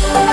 Bye.